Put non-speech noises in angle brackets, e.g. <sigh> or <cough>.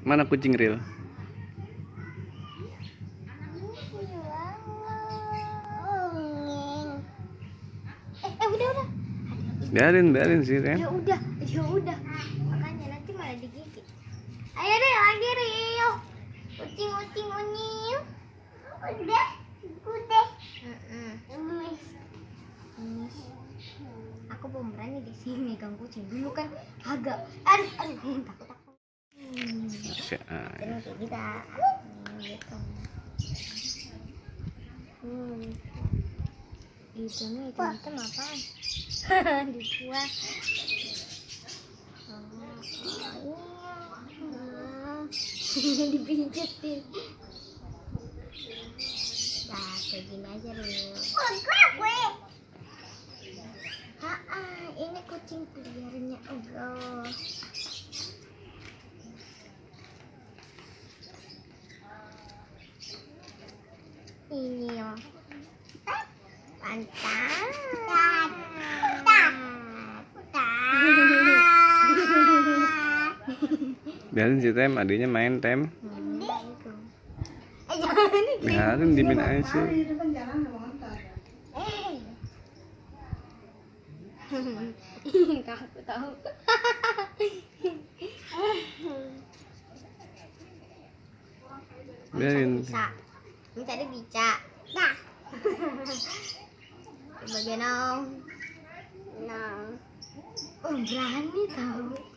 Mana kucing real? Biarin, biarin sih, Ren. Ya udah, ya udah. Makanya nanti malah digigit. Ayo deh lagi Rio. Ucing ucing unyil. Udah, udah. Aku belum berani di sini megang kucing dulu kan agak aduh aduh takut Hmm. Allah. Terus kayak kita Hmm, gitu. Hmm. Itu nih itu hitam apaan? Dibuat. Oh, iya. Dipijitin. Nah, kayak gini aja dulu. Ah, ah, ini kucing peliharaannya Allah. Ini loh. Pantat. Biarin si Tem, adiknya main Tem. Biarin dimin aja sih. Takut tahu. Biarin. Bisa. Ini tadi bisa. Nah. <laughs> Bagian dong. Nah. Oh, berani tahu.